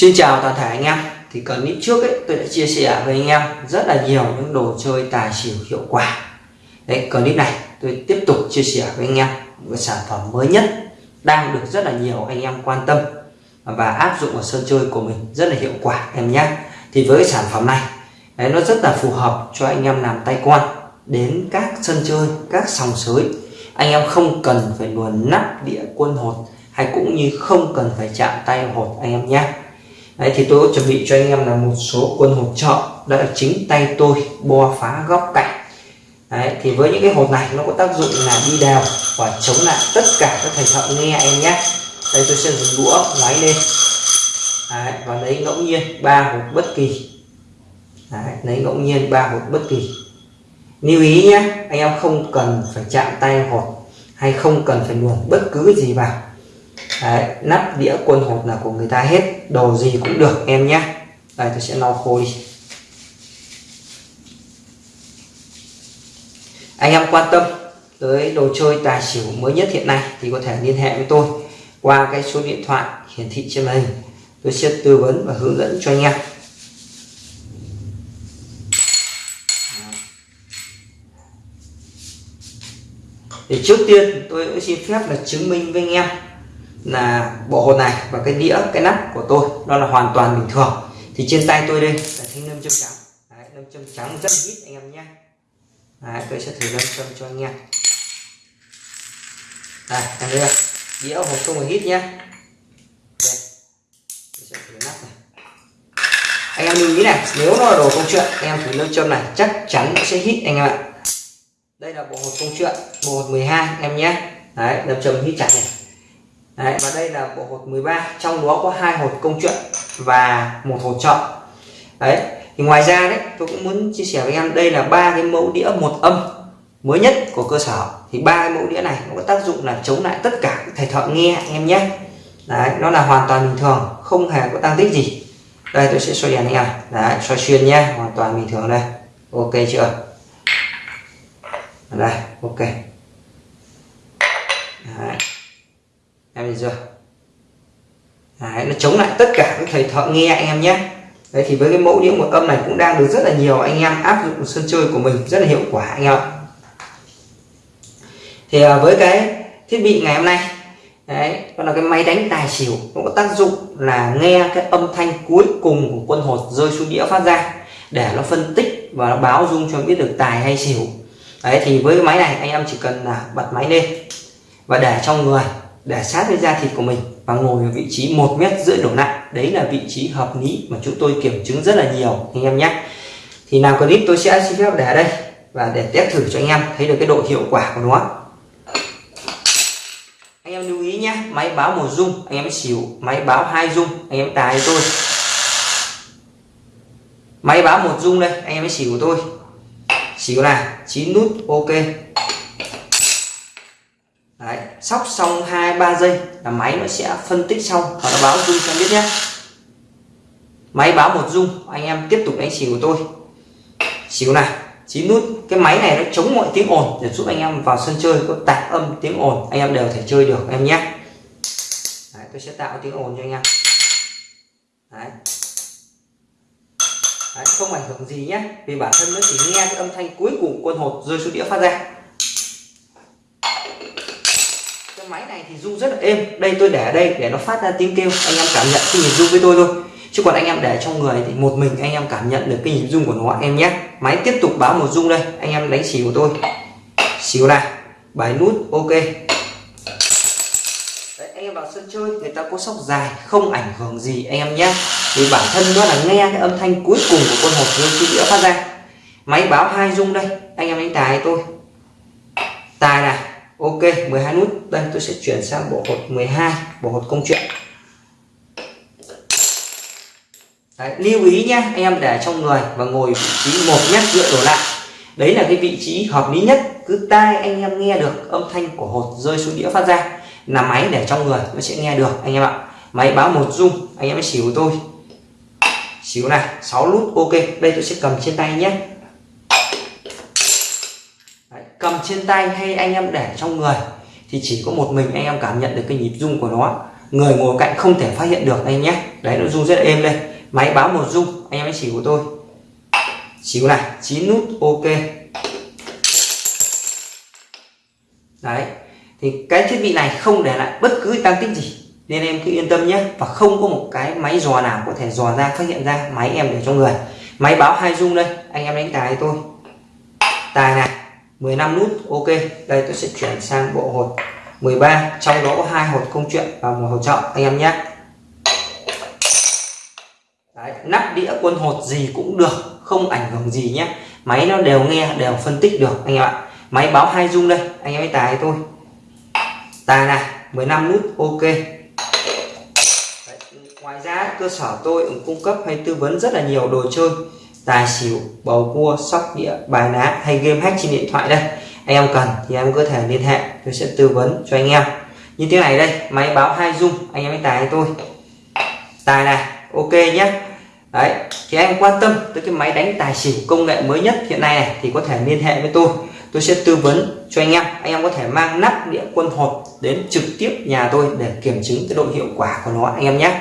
Xin chào toàn thể anh em. Thì clip trước ấy tôi đã chia sẻ với anh em rất là nhiều những đồ chơi tài xỉu hiệu quả. Đấy clip này tôi tiếp tục chia sẻ với anh em một sản phẩm mới nhất đang được rất là nhiều anh em quan tâm và áp dụng vào sân chơi của mình rất là hiệu quả em nhé. Thì với sản phẩm này đấy, nó rất là phù hợp cho anh em làm tay quan đến các sân chơi các sòng sới. Anh em không cần phải luồn nắp đĩa quân hột hay cũng như không cần phải chạm tay hột anh em nhé. Đấy, thì tôi có chuẩn bị cho anh em là một số quân hột trợ. Đợi chính tay tôi bo phá góc cạnh. Đấy, thì với những cái hột này nó có tác dụng là đi đào và chống lại tất cả các thầy thợ nghe em nhé. Đây tôi sẽ dùng đũa ngoáy lên. Đấy, và lấy ngẫu nhiên ba hột bất kỳ. Đấy, lấy ngẫu nhiên ba hột bất kỳ. Lưu ý nhé anh em không cần phải chạm tay hột hay không cần phải luồn bất cứ gì vào. Đấy, nắp đĩa quân hộp là của người ta hết đồ gì cũng được em nhé. Đây tôi sẽ lau khô đi. Anh em quan tâm tới đồ chơi tài xỉu mới nhất hiện nay thì có thể liên hệ với tôi qua cái số điện thoại hiển thị trên màn hình. Tôi sẽ tư vấn và hướng dẫn cho anh em. Thì trước tiên tôi cũng xin phép là chứng minh với anh em là bộ hột này và cái đĩa cái nắp của tôi nó là hoàn toàn bình thường. Thì trên tay tôi đây là thanh nâm châm trắng. Đấy, nâm châm trắng rất ít anh em nhé. Đấy, tôi sẽ thử nâm châm cho anh em. Đây anh đây đĩa hộp không phải hít nhé. Đây. Tôi sẽ thử nắp này. Anh em lưu ý này nếu nó là đồ công chuyện anh em thử nâm châm này chắc chắn nó sẽ hít anh em ạ. Đây là bộ hộp công chuyện bộ hột 12 em nhé. Đấy nâm châm hít chặt này. Đấy, và đây là bộ hột 13 trong đó có hai hột công chuyện và một hột chọn đấy thì ngoài ra đấy tôi cũng muốn chia sẻ với em đây là ba cái mẫu đĩa một âm mới nhất của cơ sở. Thì ba cái mẫu đĩa này nó có tác dụng là chống lại tất cả các thầy thợ nghe anh em nhé. Đấy nó là hoàn toàn bình thường không hề có tăng tích gì. Đây tôi sẽ xoay đèn anh em. Đấy xoay xuyên nhé hoàn toàn bình thường đây. Ok chưa? Đây ok. Đấy em nhìn chưa? Đấy, nó chống lại tất cả các thầy thợ nghe anh em nhé. Đấy thì với cái mẫu đĩa một âm này cũng đang được rất là nhiều anh em áp dụng sân chơi của mình rất là hiệu quả anh em ạ. Thì à, với cái thiết bị ngày hôm nay đấy còn là cái máy đánh tài xỉu nó có tác dụng là nghe cái âm thanh cuối cùng của quân hột rơi xuống đĩa phát ra để nó phân tích và nó báo dung cho biết được tài hay xỉu. Đấy thì với cái máy này anh em chỉ cần là bật máy lên và để trong người để sát với da thịt của mình và ngồi ở vị trí một mét rưỡi đổ lại. Đấy là vị trí hợp lý mà chúng tôi kiểm chứng rất là nhiều, anh em nhé. Thì nào clip tôi sẽ xin phép để ở đây và để test thử cho anh em thấy được cái độ hiệu quả của nó. Anh em lưu ý nhé, máy báo một dung anh em xỉu, máy báo hai dung anh em tài tôi. Máy báo một dung đây, anh em xỉu của tôi. Xỉu là chín nút, ok. Đấy, sóc xong hai ba giây là máy nó sẽ phân tích xong và nó báo dung cho biết nhé. Máy báo một dung anh em tiếp tục đánh xỉu của tôi. Xỉu này chín nút. Cái máy này nó chống mọi tiếng ồn để giúp anh em vào sân chơi có tạp âm tiếng ồn. Anh em đều thể chơi được em nhé. Đấy, tôi sẽ tạo tiếng ồn cho anh em. Đấy. Đấy, không ảnh hưởng gì nhé. Vì bản thân nó chỉ nghe cái âm thanh cuối cùng quân hột rơi xuống đĩa phát ra. Máy này thì rung rất là êm. Đây tôi để ở đây để nó phát ra tiếng kêu anh em cảm nhận cái nhịp rung với tôi thôi. Chứ còn anh em để trong người thì một mình anh em cảm nhận được cái nhịp rung của nó anh em nhé. Máy tiếp tục báo một rung đây anh em đánh xỉu của tôi. Xỉu này bài nút ok. Đấy, anh em vào sân chơi người ta có sóc dài không ảnh hưởng gì anh em nhé. Vì bản thân nó là nghe cái âm thanh cuối cùng của con hột rơi khi đĩa phát ra. Máy báo hai rung đây anh em đánh tài tôi. Tài này Ok 12 nút. Đây tôi sẽ chuyển sang bộ hột 12 bộ hột công chuyện. Đấy, lưu ý nhé anh em để trong người và ngồi vị trí một nhát dựa đổ lại. Đấy là cái vị trí hợp lý nhất. Cứ tai anh em nghe được âm thanh của hột rơi xuống đĩa phát ra là máy để trong người nó sẽ nghe được anh em ạ. Máy báo một rung anh em xỉu tôi. Xíu này 6 nút ok. Đây tôi sẽ cầm trên tay nhé cầm trên tay hay anh em để trong người, thì chỉ có một mình anh em cảm nhận được cái nhịp rung của nó. Người ngồi cạnh không thể phát hiện được anh nhé. Đấy nó rung rất là êm đây. Máy báo một rung, anh em hãy chỉ của tôi. Chỉ này, chín nút, ok. Đấy, thì cái thiết bị này không để lại bất cứ tăng tích gì, nên em cứ yên tâm nhé. Và không có một cái máy dò nào có thể dò ra, phát hiện ra máy em để trong người. Máy báo hai rung đây, anh em đánh tài tôi. Tài này. 15 nút ok đây tôi sẽ chuyển sang bộ hột 13 trong đó có hai hột công chuyện và một hột chọn anh em nhé. Đấy, nắp đĩa quân hột gì cũng được không ảnh hưởng gì nhé. Máy nó đều nghe đều phân tích được anh em ạ. Máy báo hai dung đây anh em ấy tài tôi tài này 15 nút ok. Đấy, ngoài ra cơ sở tôi cũng cung cấp hay tư vấn rất là nhiều đồ chơi tài xỉu, bầu cua, sóc đĩa, bài ná hay game hack trên điện thoại đây. Anh em cần thì em có thể liên hệ, tôi sẽ tư vấn cho anh em. Như thế này đây, máy báo hai dung, anh em ấy tài tôi? Tài này, ok nhé đấy, thì anh quan tâm tới cái máy đánh tài xỉu công nghệ mới nhất hiện nay này, thì có thể liên hệ với tôi. Tôi sẽ tư vấn cho anh em anh em có thể mang nắp đĩa quân hột đến trực tiếp nhà tôi để kiểm chứng cái độ hiệu quả của nó, anh em nhé